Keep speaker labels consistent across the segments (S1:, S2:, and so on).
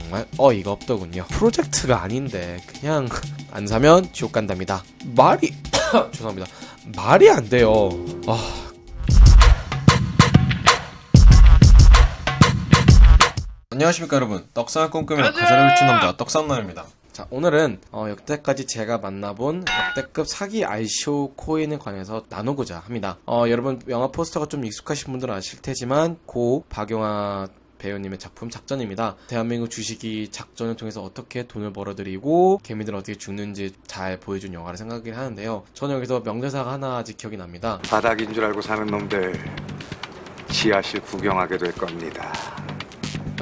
S1: 정말 어이가 없더군요. 프로젝트가 아닌데 그냥 안 사면 지옥 간답니다. 말이 죄송합니다. 말이 안 돼요. 아 안녕하십니까 여러분 떡상을 꿈꾸며 가사를 훔친 남자 떡상남입니다 자 오늘은 어, 역대까지 제가 만나본 역대급 사기 ICO 코인에 관해서 나누고자 합니다 어, 여러분 영화 포스터가 좀 익숙하신 분들은 아실 테지만 고 박용화 배우님의 작품 작전입니다. 대한민국 주식이 작전을 통해서 어떻게 돈을 벌어들이고 개미들 어떻게 죽는지 잘 보여준 영화를 생각을 하는데요. 저는 여기서 명대사가 하나 아직 기억이 납니다.
S2: 바닥인 줄 알고 사는 놈들 지하실 구경하게 될 겁니다.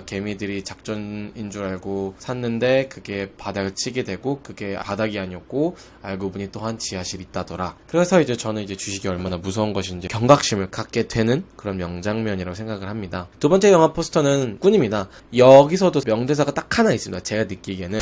S1: 개미들이 작전인 줄 알고 샀는데 그게 바닥을 치게 되고 그게 바닥이 아니었고 알고 보니 또한 지하실이 있다더라. 그래서 이제 저는 이제 주식이 얼마나 무서운 것인지 경각심을 갖게 되는 그런 명장면이라고 생각을 합니다. 두 번째 영화 포스터는 꾼입니다. 여기서도 명대사가 딱 하나 있습니다. 제가 느끼기에는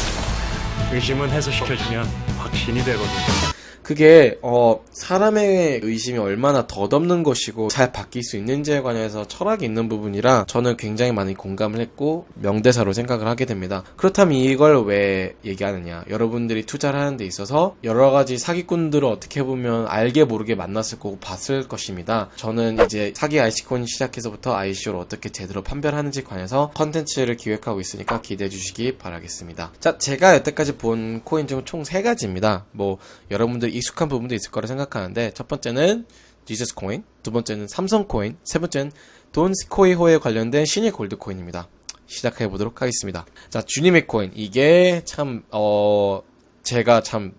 S3: 의심은 해소시켜주면 확신이 되거든.
S1: 그게 어 사람의 의심이 얼마나 덧없는 것이고 잘 바뀔 수 있는지에 관해서 철학이 있는 부분이라 저는 굉장히 많이 공감을 했고 명대사로 생각을 하게 됩니다. 그렇다면 이걸 왜 얘기하느냐? 여러분들이 투자를 하는 데 있어서 여러 가지 사기꾼들을 어떻게 보면 알게 모르게 만났을 거고 봤을 것입니다. 저는 이제 사기 IC콘 시작해서부터 ICO를 어떻게 제대로 판별하는지 관해서 컨텐츠를 기획하고 있으니까 기대해 주시기 바라겠습니다. 자, 제가 여태까지 본 코인 중총세 가지입니다. 뭐 여러분들 익숙한 부분도 있을 거라 생각하는데 첫 번째는 Jesus 코인, 두 번째는 삼성 코인, 세 번째는 돈스코이호에 관련된 신일 골드 코인입니다. 시작해 보도록 하겠습니다. 자, 주님의 코인 이게 참 어 제가 참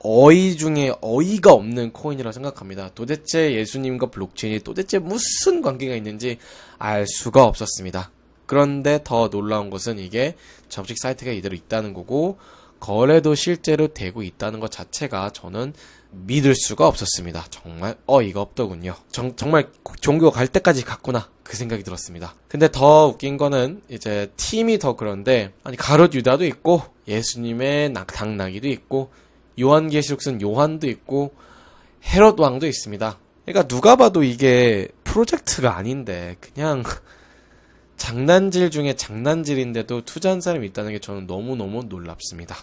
S1: 어이 중에 어이가 없는 코인이라고 생각합니다. 도대체 예수님과 블록체인이 도대체 무슨 관계가 있는지 알 수가 없었습니다. 그런데 더 놀라운 것은 이게 접식 사이트가 이대로 있다는 거고 거래도 실제로 되고 있다는 것 자체가 저는 믿을 수가 없었습니다. 정말 어이가 없더군요. 정, 정말 종교가 갈 때까지 갔구나. 그 생각이 들었습니다. 근데 더 웃긴 거는 이제 팀이 더 그런데 아니 가롯 유다도 있고 예수님의 낙, 당나귀도 있고 요한계시록 쓴 요한도 있고 헤롯 왕도 있습니다. 그러니까 누가 봐도 이게 프로젝트가 아닌데 그냥 장난질 중에 장난질인데도 투자한 사람이 있다는 게 저는 너무너무 놀랍습니다.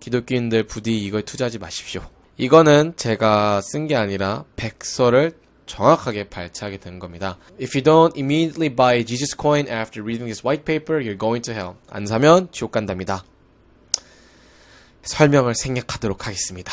S1: 기독교인들 부디 이걸 투자하지 마십시오. 이거는 제가 쓴 게 아니라 백서를 정확하게 발췌하게 된 겁니다. If you don't immediately buy Jesus coin after reading this white paper, you're going to hell. 안 사면 지옥 간답니다. 설명을 생략하도록 하겠습니다.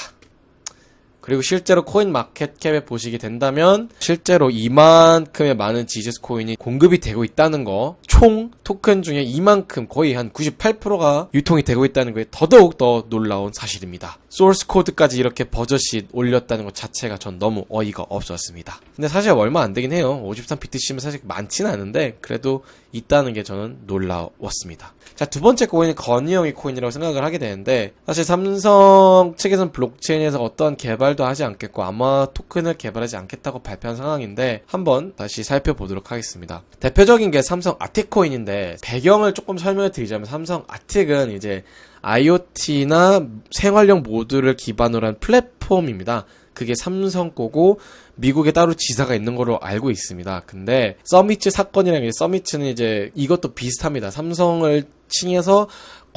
S1: 그리고 실제로 코인 마켓캡에 보시게 된다면 실제로 이만큼의 많은 Jesus 코인이 공급이 되고 있다는 거, 총 토큰 중에 이만큼 거의 한 98%가 유통이 되고 있다는 거에 더더욱 더 놀라운 사실입니다. 소스 코드까지 이렇게 버젓이 올렸다는 것 자체가 전 너무 어이가 없었습니다. 근데 사실 얼마 안 되긴 해요. 53BTC면 사실 많지는 않은데 그래도 있다는 게 저는 놀라웠습니다. 자, 두 번째 코인은 건의형의 코인이라고 생각을 하게 되는데 사실 삼성 측에서는 블록체인에서 어떤 개발도 하지 않겠고 아마 토큰을 개발하지 않겠다고 발표한 상황인데 한번 다시 살펴보도록 하겠습니다. 대표적인 게 삼성 아틱 코인인데 배경을 조금 설명을 드리자면 삼성 아틱은 이제 IoT나 생활용 모드를 기반으로 한 플랫폼입니다. 그게 삼성 거고 미국에 따로 지사가 있는 걸로 알고 있습니다. 근데 서미츠 사건이라는 게 서미츠는 이제 이것도 비슷합니다. 삼성을 칭해서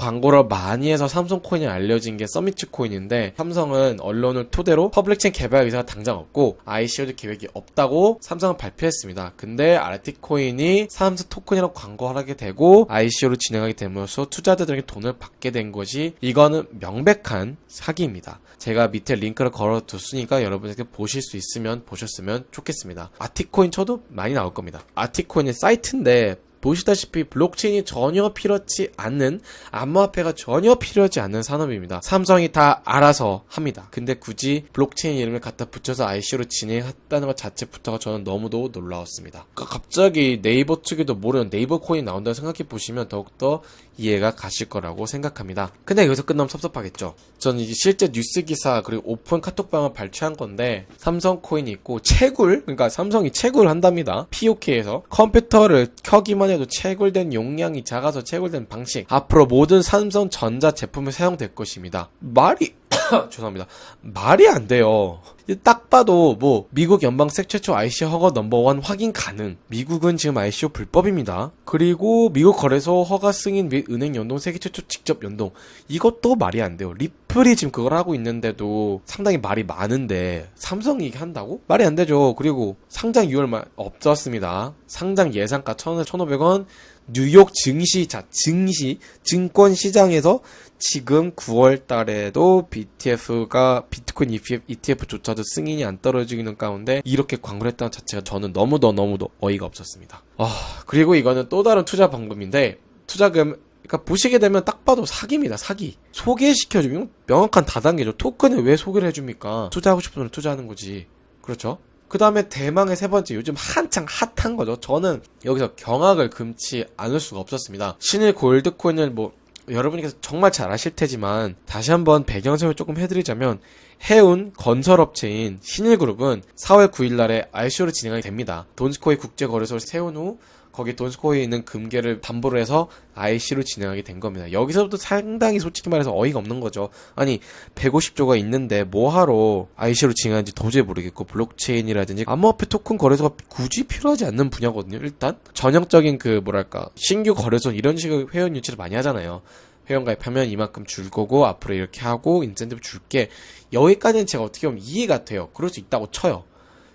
S1: 광고를 많이 해서 삼성 코인이 알려진 게 서미츠 코인인데 삼성은 언론을 토대로 public 체인 개발 의사가 당장 없고 ICO도 계획이 없다고 삼성은 발표했습니다. 근데 아르틱 코인이 삼성 토큰이라고 광고를 하게 되고 ICO로 진행하게 되면서 투자자들에게 돈을 받게 된 것이 이거는 명백한 사기입니다. 제가 밑에 링크를 걸어뒀으니까 여러분에게 보실 수 있으면 보셨으면 좋겠습니다. 아티코인 쳐도 많이 나올 겁니다. 아티코인의 사이트인데 보시다시피 블록체인이 전혀 필요하지 않는 암호화폐가 전혀 필요하지 않는 산업입니다. 삼성이 다 알아서 합니다. 근데 굳이 블록체인 이름을 갖다 붙여서 ICO로 진행했다는 것 자체부터가 저는 너무도 놀라웠습니다. 그러니까 갑자기 네이버 측에도 모르는 네이버 코인 나온다고 생각해 보시면 더욱더 이해가 가실 거라고 생각합니다. 근데 여기서 끝나면 섭섭하겠죠. 저는 이제 실제 뉴스 기사 그리고 오픈 카톡방을 발췌한 건데 삼성 코인이 있고 채굴 그러니까 삼성이 채굴 한답니다. POK에서 컴퓨터를 켜기만 해도 채굴된 용량이 작아서 채굴된 방식 앞으로 모든 삼성 전자 제품에 사용될 것입니다. 말이 죄송합니다. 말이 안 돼요. 이딱 봐도 뭐 미국 연방색 최초 ICO 허가 넘버원 확인 가능. 미국은 지금 ICO 불법입니다. 그리고 미국 거래소 허가 승인 및 은행 연동 세계 최초 직접 연동. 이것도 말이 안 돼요. 리플이 지금 그걸 하고 있는데도 상당히 말이 많은데 삼성이 이게 한다고? 말이 안 되죠. 그리고 상장 6월 말 없었습니다. 상장 예상가 1,000원, 1,500원. 뉴욕 증시, 자, 증시, 증권 시장에서 지금 9월 달에도 BTF가 비트코인 ETF조차도 승인이 안 떨어지는 가운데 이렇게 광고를 했다는 자체가 저는 너무도 너무도 어이가 없었습니다. 아, 그리고 이거는 또 다른 투자 방법인데 투자금 그러니까 보시게 되면 딱 봐도 사기입니다. 사기. 소개시켜주면 명확한 다단계죠. 토큰을 왜 소개를 해줍니까? 투자하고 싶은 분을 투자하는 거지. 그렇죠? 그 다음에 대망의 세 번째, 요즘 한창 핫한 거죠. 저는 여기서 경악을 금치 않을 수가 없었습니다. 신일 골드코인을 뭐, 여러분께서 정말 잘 아실 테지만, 다시 한번 배경 설명 조금 해드리자면, 해운 건설업체인 신일그룹은 4월 9일 날에 ICO를 진행하게 됩니다. 돈스코이 국제거래소를 세운 후, 거기 돈스코이에 있는 금괴를 담보로 해서 IC로 진행하게 된 겁니다. 여기서부터 상당히 솔직히 말해서 어이가 없는 거죠. 아니 150조가 있는데 뭐하러 IC로 진행하는지 도저히 모르겠고 블록체인이라든지 암호화폐 토큰 거래소가 굳이 필요하지 않는 분야거든요. 일단 전형적인 그 뭐랄까 신규 거래소 이런 식의 회원 유치를 많이 하잖아요. 회원 가입하면 이만큼 줄 거고 앞으로 이렇게 하고 인센티브 줄게 여기까지는 제가 어떻게 보면 이해가 돼요. 그럴 수 있다고 쳐요.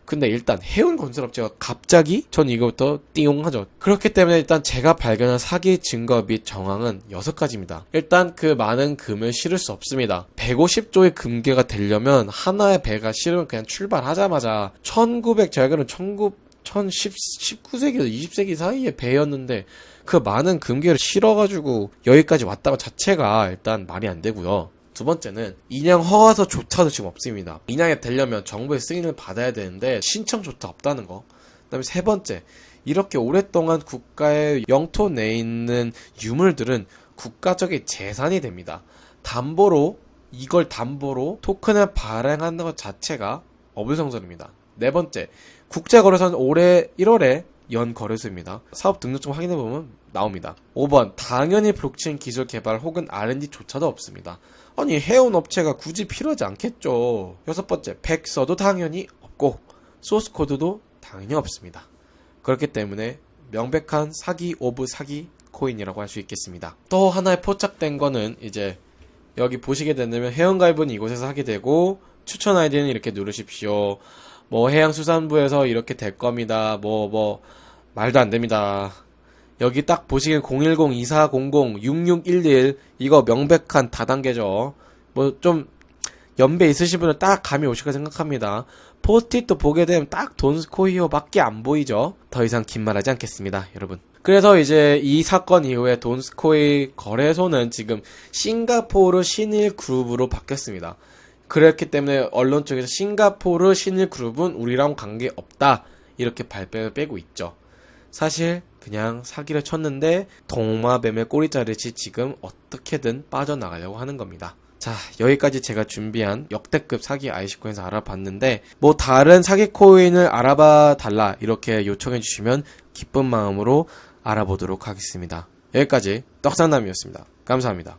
S1: 근데 일단 해운 건설업체가 갑자기 전 이거부터 띠용하죠. 그렇기 때문에 일단 제가 발견한 사기 증거 및 정황은 여섯 가지입니다. 일단 그 많은 금을 실을 수 없습니다. 150조의 금괴가 되려면 하나의 배가 실으면 그냥 출발하자마자 1900 제가 알기로는 19 19세기에서 20세기 사이에 배였는데 그 많은 금괴를 실어가지고 여기까지 왔다고 자체가 일단 말이 안 되고요. 두 번째는 인양 허가서조차도 지금 없습니다. 인양이 되려면 정부의 승인을 받아야 되는데 신청조차 없다는 거. 그다음에 세 번째, 이렇게 오랫동안 국가의 영토 내에 있는 유물들은 국가적인 재산이 됩니다. 담보로 이걸 담보로 토큰을 발행하는 것 자체가 어불성설입니다. 네 번째, 국제거래소는 올해 1월에 연 거래소입니다. 사업 등록증 확인해 보면 나옵니다. 5번, 당연히 블록체인 기술 개발 혹은 R&D조차도 없습니다. 아니 해운 업체가 굳이 필요하지 않겠죠. 여섯 번째, 백서도 당연히 없고 소스 코드도 당연히 없습니다. 그렇기 때문에 명백한 사기 of 사기 코인이라고 할 수 있겠습니다. 또 하나의 포착된 거는 이제 여기 보시게 된다면 회원가입은 이곳에서 하게 되고 추천 아이디는 이렇게 누르십시오. 뭐 해양수산부에서 이렇게 될 겁니다. 뭐뭐 말도 안 됩니다. 여기 딱 보시기엔 010-2400-6611 이거 명백한 다단계죠. 뭐 좀 연배 있으신 분은 딱 감이 오실까 생각합니다. 포스트잇도 보게 되면 딱 돈스코이어밖에 안 보이죠. 더 이상 긴 말하지 않겠습니다, 여러분. 그래서 이제 이 사건 이후에 돈스코이 거래소는 지금 싱가포르 신일 그룹으로 바뀌었습니다. 그렇기 때문에 언론 쪽에서 싱가포르 신일 그룹은 우리랑 관계 없다 이렇게 발표를 빼고 있죠. 사실 그냥 사기를 쳤는데 동마뱀의 꼬리자르치 지금 어떻게든 빠져나가려고 하는 겁니다. 자, 여기까지 제가 준비한 역대급 사기 아이시코인에서 알아봤는데, 뭐 다른 사기 코인을 알아봐 달라 이렇게 요청해 주시면 기쁜 마음으로 알아보도록 하겠습니다. 여기까지 떡상남이었습니다. 감사합니다.